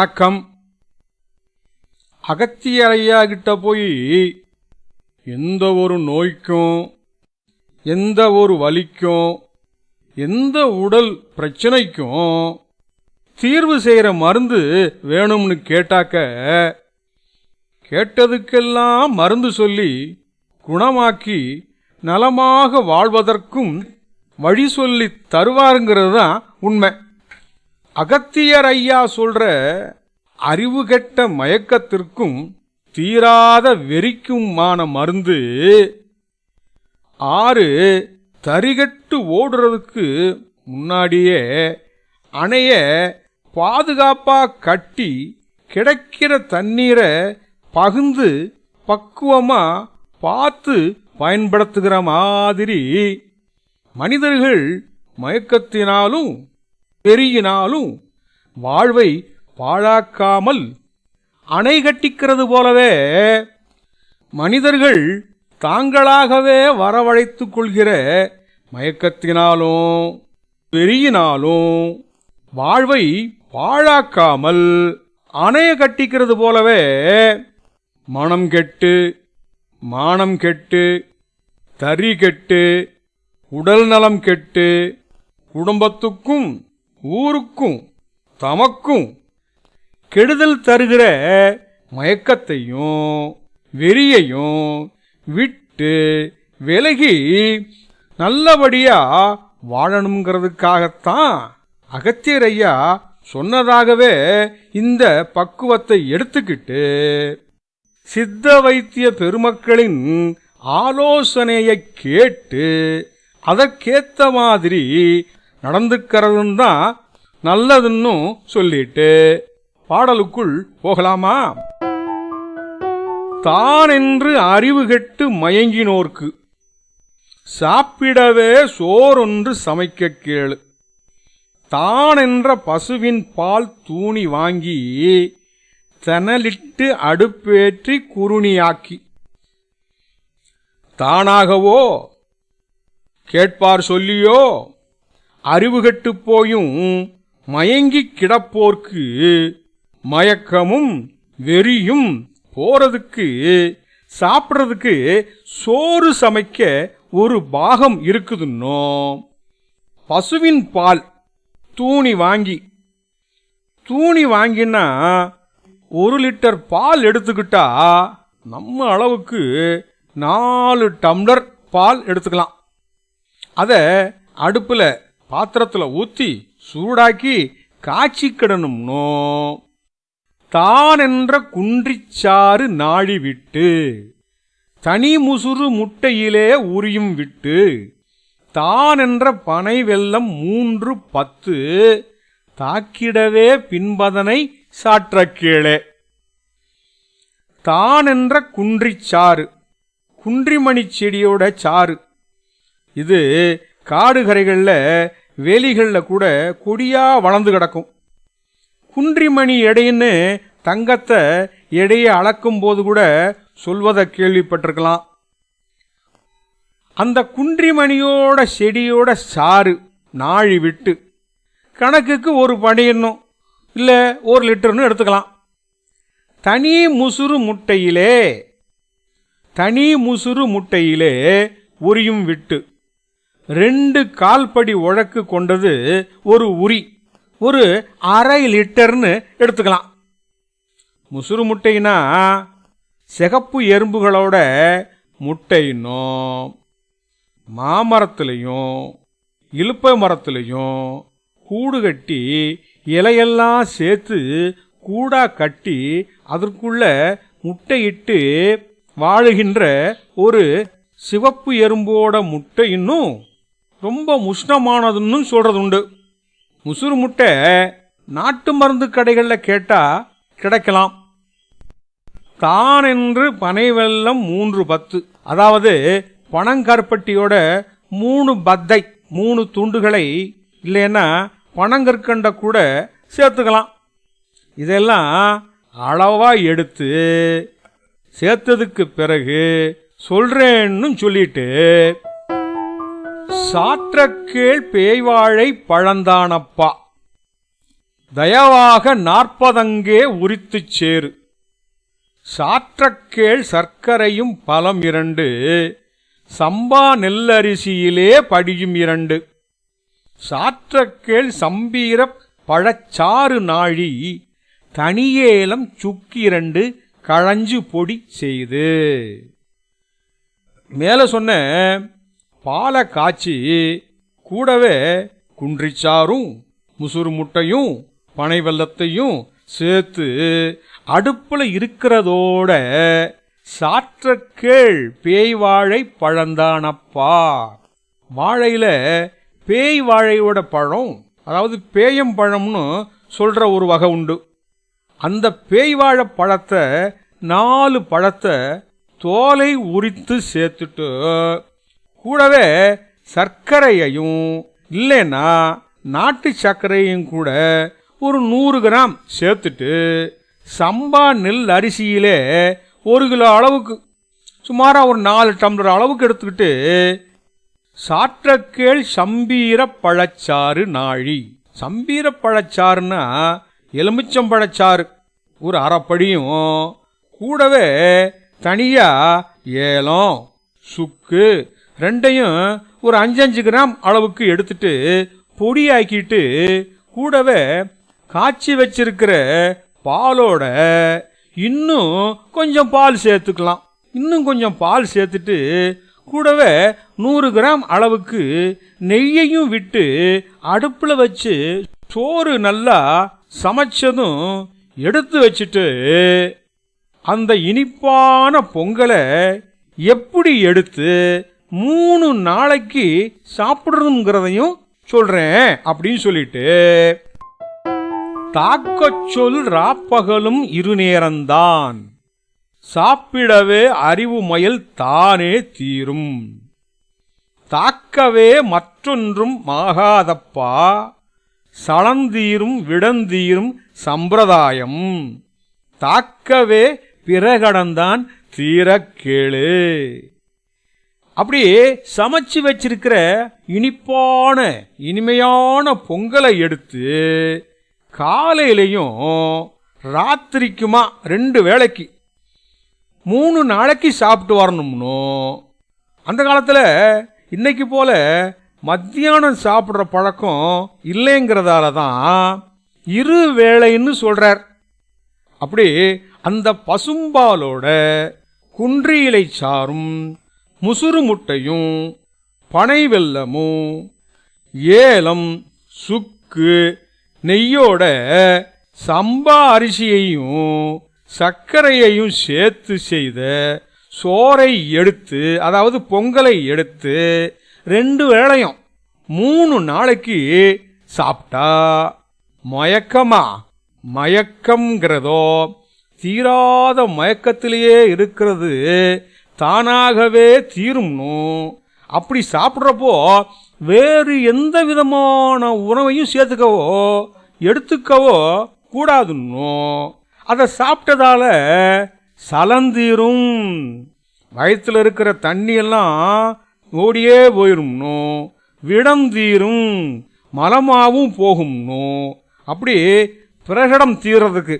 வணக்கம். அகத்தியரையா கிட்ட போய் எந்த ஒரு நோய்க்கும் எந்த ஒரு வலிக்கும் எந்த உடல் பிரச்சனைக்கும் தீர்வு செய்யற மருந்து வேணும்னு கேட்டாக்க கேட்டதுக்கெல்லாம் மருந்து சொல்லி குணமாக்கி நலமாக வாழ்வதற்கும் வழி சொல்லி தருவாருங்கிறது தான் உண்மை. அகத்தியர் ஐயா சொல்ற அறிவு கெட்ட மயக்கத்திற்கும் தீராத வெறிக்குமான மருந்து ஆறு தரிகட்டு ஓடுறதுக்கு முன்னாடியே அணைய பாதுகாப்பா கட்டி கிடைக்கிற தண்ணீரை பகுந்து பக்குவமா பார்த்து பயன்படுத்துகிற மாதிரி மனிதர்கள் மயக்கத்தினாலும் பெருகினாலும் வாழ்வை பாழாக்காமல் அணை கட்டிக்கிறது போலவே மனிதர்கள் தாங்களாகவே வரவழைத்து கொள்கிற மயக்கத்தினாலும் பெருகினாலும் வாழ்வை பாழாக்காமல் அணைய கட்டிக்கிறது போலவே மனம் கெட்டு மானம் கெட்டு தறி கெட்டு உடல் நலம் கெட்டு குடும்பத்துக்கும் ஊருக்கும் தமக்கும் கெடுதல் தருகிற மயக்கத்தையும் வெறியையும் விட்டு விலகி நல்லபடியா வாழணுங்கிறதுக்காகத்தான் அகத்தியர் ஐயா சொன்னதாகவே இந்த பக்குவத்தை எடுத்துக்கிட்டு சித்த வைத்திய பெருமக்களின் ஆலோசனையை கேட்டு அதற்கேத்த மாதிரி நடந்துக்கிறதுன்னு தான் நல்லதுன்னு சொல்லிட்டு பாடலுக்குள் போகலாமா? தான் என்று அறிவு கெட்டு மயங்கினோர்க்கு சாப்பிடவே சோறொன்று சமைக்க கேளு. தான் என்ற பசுவின் பால் தூணி வாங்கி தனலிட்டு அடுப்பேற்றி குருணியாக்கி தானாகவோ கேட்பார் சொல்லியோ அறிவுகட்டு போயும் மயங்கி கிடப்போர்க்கு மயக்கமும் வெறியும் போறதுக்கு சாப்பிட்றதுக்கு சோறு சமைக்க ஒரு பாகம் இருக்குதுன்னோ? பசுவின் பால் தூணி வாங்கி. தூணி வாங்கினா ஒரு லிட்டர் பால் எடுத்துக்கிட்டா நம்ம அளவுக்கு நாலு டம்ளர் பால் எடுத்துக்கலாம். அதை அடுப்பில் பாத்திரத்தில் ஊற்றி சூடாக்கி காய்ச்சிக்கிடணும்னோ தான் என்ற குன்றிச்சாறு நாழி விட்டு தனி முசுறு முட்டையிலே உரியும் விட்டு தான் என்ற பனை வெள்ளம் மூன்று பத்து தாக்கிடவே பின்பதனை சாற்ற கீழே தான் என்ற குன்றிச்சாறு குன்றிமணி செடியோட சாறு. இது காடுகரைகளில் வேலிகளில் கூட கொடியாக வளர்ந்து கிடக்கும். குன்றிமணி எடைன்னு தங்கத்தை எடையை அளக்கும் போது கூட சொல்வதை கேள்விப்பட்டிருக்கலாம். அந்த குன்றிமணியோட செடியோட சாறு நாழி விட்டு கணக்குக்கு ஒரு பணியணும் இல்லை ஒரு லிட்டர்னு எடுத்துக்கலாம். தனி முசுறு முட்டையிலே தனி முசுறு முட்டையிலே உரியும் விட்டு ரெண்டு கால்படி உழக்கு கொண்டது ஒரு உரி. ஒரு அரை லிட்டர்னு எடுத்துக்கலாம். முசுறு முட்டைனா சிகப்பு எறும்புகளோட முட்டைன்னும் மாமரத்துலேயும் இலுப்பை மரத்துலேயும் கூடு கட்டி இலையெல்லாம் சேர்த்து கூடா கட்டி அதற்குள்ள முட்டையிட்டு வாழுகின்ற ஒரு சிவப்பு எறும்போட முட்டை இன்னும் ரொம்ப உஷ்ணமானதுன்னு சொல்கிறது உண்டு முசுறு முட்டை நாட்டு மருந்து கடைகளில் கேட்டால் கிடைக்கலாம். தான் என்று பனை வெள்ளம் மூன்று பத்து. அதாவது பனங்கருப்பட்டியோட மூணு பத்தை மூணு துண்டுகளை இல்லைன்னா பனங்கற்கண்ட கூட சேர்த்துக்கலாம். இதெல்லாம் அளவாக எடுத்து சேர்த்ததுக்கு பிறகு சொல்றேன்னு சொல்லிட்டு சாற்றக்கேள் பேய்வாழை பழந்தானப்பா. தயவாக நாற்பதங்கே உரித்துச் சேரு. சாற்றக்கேள் சர்க்கரையும் பலம் இரண்டு சம்பா நெல்லரிசியிலே படியும் இரண்டு. சாற்றக்கேள் சம்பீர பழச்சாறு நாழி தனியேலம் சுக்கிரண்டு கழஞ்சு பொடி செய்து. மேல சொன்ன பாலை காய்ச்சி கூடவே குன்றிச்சாரும் முசுறு முட்டையும் பனை வெள்ளத்தையும் சேர்த்து அடுப்புல இருக்கிறதோட சாற்றக்கேள் பேய் வாழை பழந்தானப்பா. வாழையில பேய் வாழையோட பழம் அதாவது பேயம் பழம்னு சொல்ற ஒரு வகை உண்டு. அந்த பேய் வாழை பழத்தை நாலு பழத்தை தோலை உரித்து சேர்த்துட்டு கூடவே சர்க்கரையையும் இல்லைன்னா நாட்டு சர்க்கரையும் கூட ஒரு நூறு கிராம் சேர்த்துட்டு சம்பா நெல் அரிசியிலே ஒரு கிலோ அளவுக்கு சுமாராக ஒரு நாலு டம்ளர் அளவுக்கு எடுத்துக்கிட்டு சாற்றக்கேள் சம்பீர பழச்சாறு நாழி. சம்பீர பழச்சாறுனா எலுமிச்சம்பழச்சாறு ஒரு அரைப்படியும் கூடவே தனியா ஏலம் சுக்கு ரெண்டையும் ஒரு அஞ்சஞ்சு கிராம் அளவுக்கு எடுத்துட்டு பொடியாக்கிட்டு கூடவே காய்ச்சி வச்சிருக்கிற பாலோட இன்னும் கொஞ்சம் பால் சேர்த்துக்கலாம். இன்னும் கொஞ்சம் பால் சேர்த்துட்டு கூடவே நூறு கிராம் அளவுக்கு நெய்யையும் விட்டு அடுப்பில் வச்சு சோறு நல்லா சமைச்சதும் எடுத்து வச்சுட்டு அந்த இனிப்பான பொங்கலை எப்படி எடுத்து மூணு நாளைக்கு சாப்பிடணுங்கிறதையும் சொல்றேன் அப்படின்னு சொல்லிட்டு. தாக்கச் சொல் ராப்பகலும் இருநேரந்தான் சாப்பிடவே அறிவு மயல் தானே தீரும். தாக்கவே மற்றொன்றும் மாகாதப்பா. சளந்தீரும் விடந்தீரும் சம்பிரதாயம். தாக்கவே பிறகடந்தான் தீரக் அப்படி சமைச்சு வச்சிருக்கிற இனிப்பான இனிமையான பொங்கலை எடுத்து காலையிலையும் ராத்திரிக்குமா ரெண்டு வேளைக்கு மூணு நாளைக்கு சாப்பிட்டு வரணும்னோ. அந்த காலத்தில் இன்னைக்கு போல மத்தியானம் சாப்பிட்ற பழக்கம் இல்லைங்கிறதால தான் இரு வேளைன்னு சொல்றார். அப்படி அந்த பசும்பாலோட குன்றியிலை சாரும் முசுறு முட்டையும் பனை வெல்லமும் ஏலம் சுக்கு நெய்யோட சம்பா அரிசியையும் சர்க்கரையையும் சேர்த்து செய்த சோறை எடுத்து அதாவது பொங்கலை எடுத்து ரெண்டு வேளையும் மூணு நாளைக்கு சாப்பிட்டா மயக்கமா? மயக்கம்ங்கிறதோ தீராத மயக்கத்திலேயே இருக்கிறது தானாகவே தீரும்னோ. அப்படி சாப்பிட்றப்போ வேறு எந்த விதமான உணவையும் சேர்த்துக்கவோ எடுத்துக்கவோ கூடாதுன்னும் அதை சாப்பிட்டதால சலந்தீரும். வயிற்றுல இருக்கிற தண்ணியெல்லாம் ஓடியே போயிரும்னும் விடம் தீரும். மலமாவும் போகும்னோ. அப்படி பிரகடம் தீர்றதுக்கு.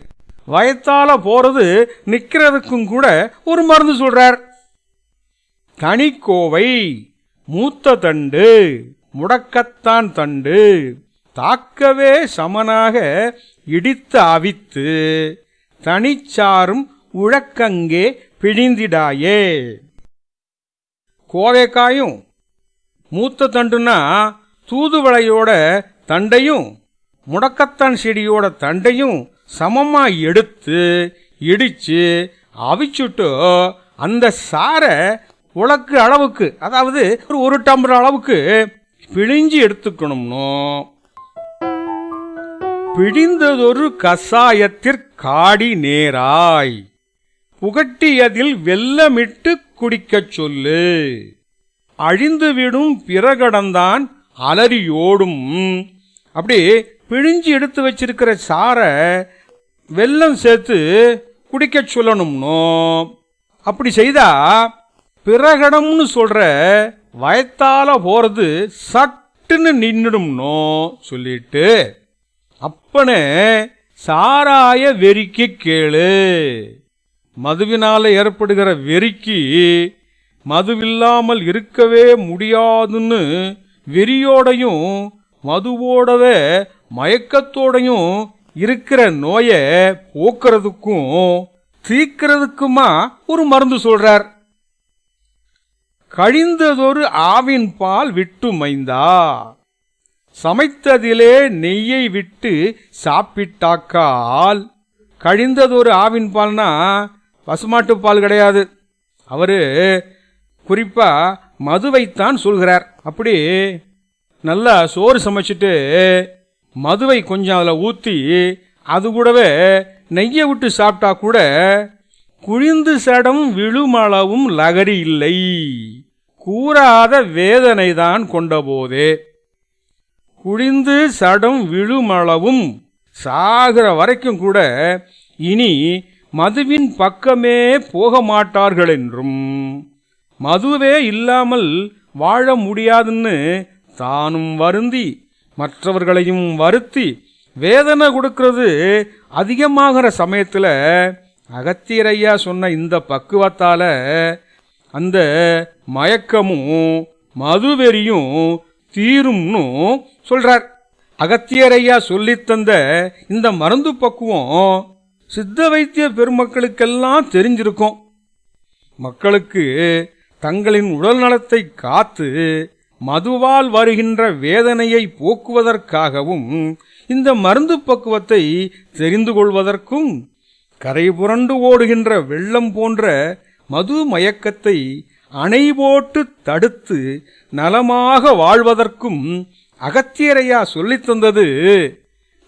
வயத்தால போறது நிக்கிறதுக்கும் கூட ஒரு மருந்து சொல்றார். தனிக்கோவை மூத்த தண்டு முடக்கத்தான் தண்டு. தாக்கவே சமனாக இடித்து அவித்து தனிச்சாரும் உழக்கங்கே பிழிந்திடாயே கோவைக்காயும் மூத்த தண்டுனா தூதுவளையோட தண்டையும் முடக்கத்தான் செடியோட தண்டையும் சமமா எடுத்து இடிச்சு அவிச்சுட்டு அந்த சாரை உலக்கு அளவுக்கு அதாவது ஒரு ஒரு டம்ளர் அளவுக்கு பிழிஞ்சு எடுத்துக்கணும்னோ? பிழிந்ததொரு கசாயத்திற்காடி நேராய் புகட்டியதில் வெல்லமிட்டு குடிக்கச் சொல்லு. அழிந்துவிடும் பிறகடந்தான் அலறியோடும். அப்படி பிழிஞ்சு எடுத்து வச்சிருக்கிற சாரை வெல்லம் சேர்த்து குடிக்கச் சொல்லணும்னோ? அப்படி செய்தா பிரகடம்னு சொல்ற வயத்தால போறது சட்டுன்னு நின்னுடும்னோ சொல்லிட்டு அப்பனே சாராய வெறிக்கு கேளு. மதுவினால ஏற்படுகிற வெறிக்கு மதுவில்லாமல் இருக்கவே முடியாதுன்னு வெறியோடையும் மதுவோடவே மயக்கத்தோடையும் இருக்கிற நோயை போக்குறதுக்கும் தீக்கிறதுக்குமா ஒரு மருந்து சொல்றார். கழிந்ததொரு ஆவின் பால் விட்டு மைந்தா சமைத்ததிலே நெய்யை விட்டு சாப்பிட்டாக்கால். கழிந்ததொரு ஆவின் பால்னா பசுமாட்டு பால் கிடையாது. அவரு குறிப்பா மதுவைத்தான் சொல்கிறார். அப்படி நல்லா சோறு சமைச்சிட்டு மதுவை கொஞ்சம் அதில் ஊற்றி அது கூடவே நெய்யை விட்டு சாப்பிட்டா கூட குழிந்து சடம் விழுமளவும் லகரி இல்லை. கூறாத வேதனைதான் கொண்டபோதே. குழிந்து சடம் விழுமளவும் சாகிற வரைக்கும் கூட இனி மதுவின் பக்கமே போக மாட்டார்கள் என்றும் மதுவே இல்லாமல் வாழ முடியாதுன்னு தானும் வருந்தி மற்றவர்களையும் வருத்தி வேதனை கொடுக்கிறது அதிகமாகிற சமயத்தில் அகத்தியரையா சொன்ன இந்த பக்குவத்தால அந்த மயக்கமும் மதுவெறியும் தீரும்னு சொல்றார். அகத்தியரையா சொல்லித் தந்த இந்த மருந்து பக்குவம் சித்த வைத்திய பெருமக்களுக்கெல்லாம் தெரிஞ்சிருக்கும். மக்களுக்கு தங்களின் உடல் நலத்தை காத்து மதுவால் வருகின்ற வேதனையை போக்குவதற்காகவும் இந்த மருந்து பக்குவத்தை தெரிந்து கொள்வதற்கும் கரை புரண்டு ஓடுகின்ற வெள்ளம் போன்ற மது மயக்கத்தை அணை போட்டு தடுத்து நலமாக வாழ்வதற்கும் அகத்தியரையா சொல்லித் தந்தது.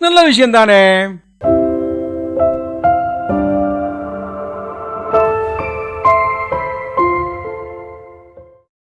நல்ல விஷயம்தானே?